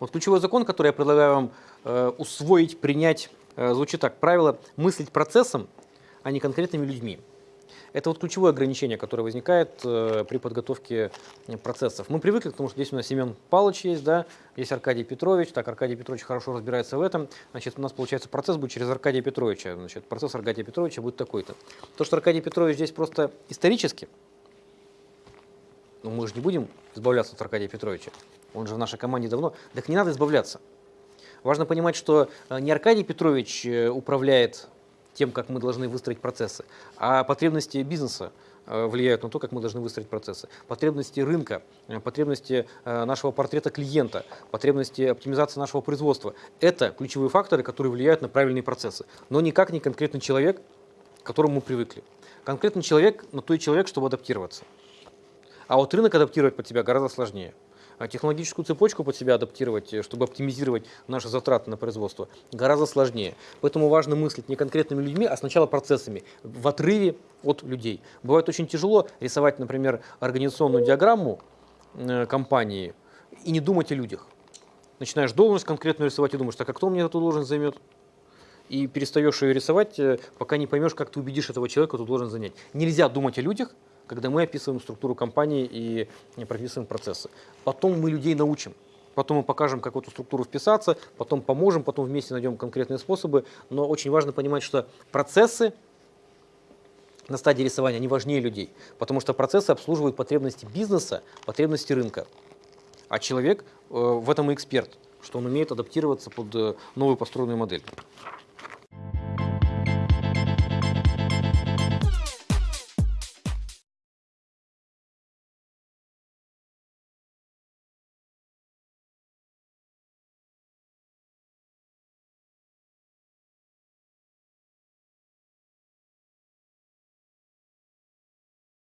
Вот ключевой закон, который я предлагаю вам э, усвоить, принять, э, звучит так. Правило мыслить процессом, а не конкретными людьми. Это вот ключевое ограничение, которое возникает э, при подготовке процессов. Мы привыкли к тому, что здесь у нас Семен Павлович есть, да, есть Аркадий Петрович. Так, Аркадий Петрович хорошо разбирается в этом. Значит, у нас получается процесс будет через Аркадия Петровича. Значит, процесс Аркадия Петровича будет такой-то. То, что Аркадий Петрович здесь просто исторически, ну мы же не будем избавляться от Аркадия Петровича. Он же в нашей команде давно. Так не надо избавляться. Важно понимать, что э, не Аркадий Петрович э, управляет тем, как мы должны выстроить процессы, а потребности бизнеса э, влияют на то, как мы должны выстроить процессы. Потребности рынка, потребности нашего портрета клиента, потребности оптимизации нашего производства. Это ключевые факторы, которые влияют на правильные процессы. Но никак не конкретный человек, к которому мы привыкли. Конкретный человек на то и человек, чтобы адаптироваться. А вот рынок адаптировать под тебя гораздо сложнее. А технологическую цепочку под себя адаптировать, э, чтобы оптимизировать наши затраты на производство, гораздо сложнее. Поэтому важно мыслить не конкретными людьми, а сначала процессами, в отрыве от людей. Бывает очень тяжело рисовать, например, организационную диаграмму э, компании и не думать о людях. Начинаешь должность конкретную рисовать и думаешь, так а кто мне эту должность займет? И перестаешь ее рисовать, э, пока не поймешь, как ты убедишь этого человека эту должность занять. Нельзя думать о людях, когда мы описываем структуру компании и прописываем процессы. Потом мы людей научим. Потом мы покажем, как в эту структуру вписаться, потом поможем, потом вместе найдем конкретные способы. Но очень важно понимать, что процессы на стадии рисования, они важнее людей, потому что процессы обслуживают потребности бизнеса, потребности рынка. А человек э, в этом и эксперт, что он умеет адаптироваться под э, новую построенную модель.